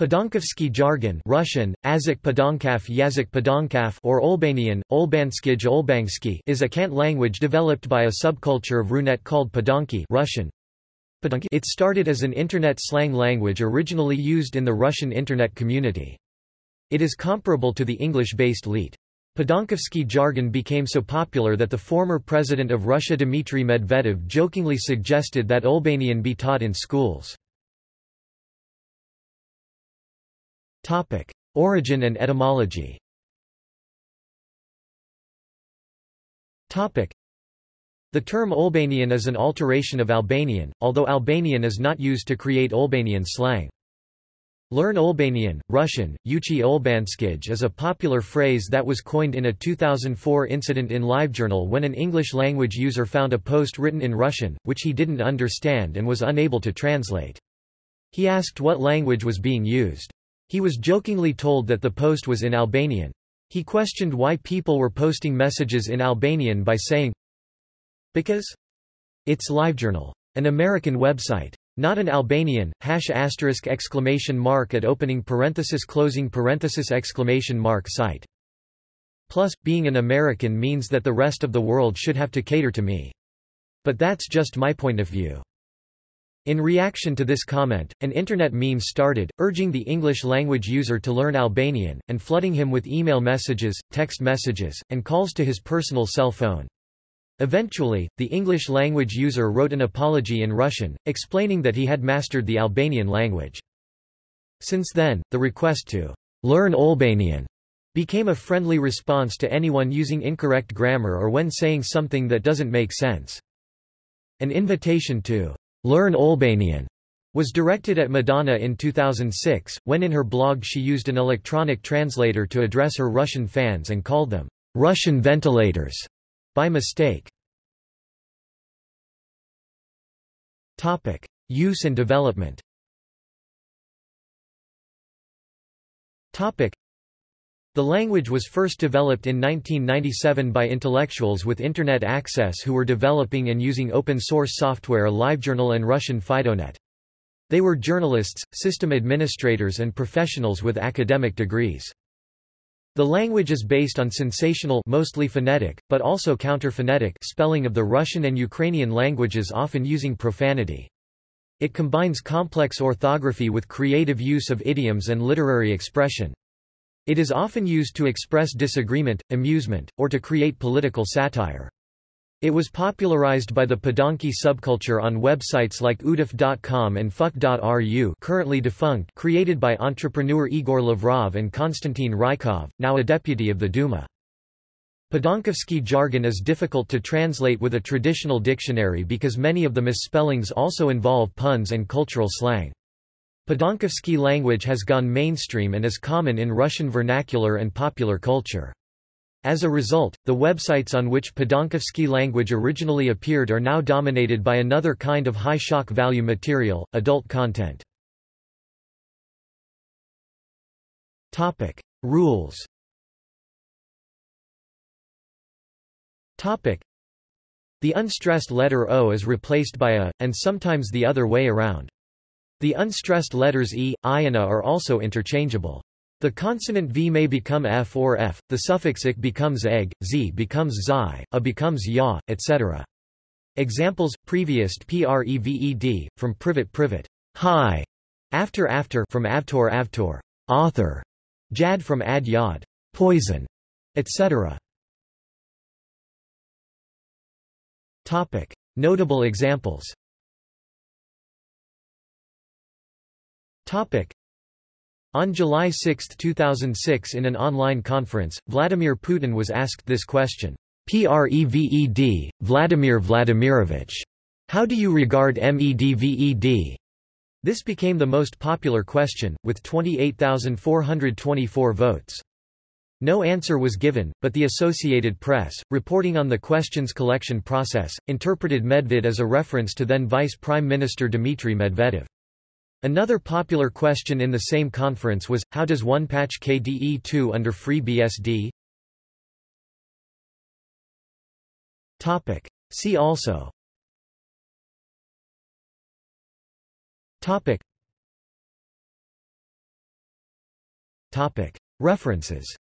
Padonkaffsky jargon Russian, Azik Podankaf Yazik Podankaf or Olbanian, Olbanskij Olbangsky is a cant language developed by a subculture of Runet called Padonki Russian. It started as an Internet slang language originally used in the Russian Internet community. It is comparable to the English-based Leet. Padonkaffsky jargon became so popular that the former president of Russia Dmitry Medvedev jokingly suggested that Olbanian be taught in schools. Topic: Origin and etymology. Topic: The term Albanian is an alteration of Albanian, although Albanian is not used to create Albanian slang. Learn Albanian, Russian, Uchi Olbanskij is a popular phrase that was coined in a 2004 incident in LiveJournal when an English-language user found a post written in Russian, which he didn't understand and was unable to translate. He asked what language was being used. He was jokingly told that the post was in Albanian. He questioned why people were posting messages in Albanian by saying, Because? It's LiveJournal. An American website. Not an Albanian, hash asterisk exclamation mark at opening parenthesis closing parenthesis exclamation mark site. Plus, being an American means that the rest of the world should have to cater to me. But that's just my point of view. In reaction to this comment, an internet meme started, urging the English-language user to learn Albanian, and flooding him with email messages, text messages, and calls to his personal cell phone. Eventually, the English-language user wrote an apology in Russian, explaining that he had mastered the Albanian language. Since then, the request to learn Albanian became a friendly response to anyone using incorrect grammar or when saying something that doesn't make sense. An invitation to Learn Albanian was directed at Madonna in 2006, when in her blog she used an electronic translator to address her Russian fans and called them Russian ventilators by mistake. Topic: Use and development. Topic: the language was first developed in 1997 by intellectuals with Internet access who were developing and using open-source software LiveJournal and Russian FidoNet. They were journalists, system administrators and professionals with academic degrees. The language is based on sensational mostly phonetic, but also counter-phonetic spelling of the Russian and Ukrainian languages often using profanity. It combines complex orthography with creative use of idioms and literary expression. It is often used to express disagreement, amusement, or to create political satire. It was popularized by the Padonki subculture on websites like udaff.com and fuck.ru currently defunct created by entrepreneur Igor Lavrov and Konstantin Rykov, now a deputy of the Duma. Padonkaffsky jargon is difficult to translate with a traditional dictionary because many of the misspellings also involve puns and cultural slang. Padonkaffsky language has gone mainstream and is common in Russian vernacular and popular culture. As a result, the websites on which Padonkaffsky language originally appeared are now dominated by another kind of high shock value material, adult content. Topic: Rules. Topic: The unstressed letter O is replaced by a, and sometimes the other way around. The unstressed letters e, i and a are also interchangeable. The consonant v may become f or f, the suffix ik becomes egg, z becomes zi, a becomes ya, etc. Examples, previest preved, from privet privet, high, after after from avtor avtor, author, jad from ad yad, poison, etc. Topic. Notable examples On July 6, 2006 in an online conference, Vladimir Putin was asked this question. Preved, Vladimir Vladimirovich. How do you regard MEDVED? This became the most popular question, with 28,424 votes. No answer was given, but the Associated Press, reporting on the questions collection process, interpreted Medved as a reference to then Vice Prime Minister Dmitry Medvedev. Another popular question in the same conference was, how does one patch KDE2 under FreeBSD? Topic. See also Topic Topic. References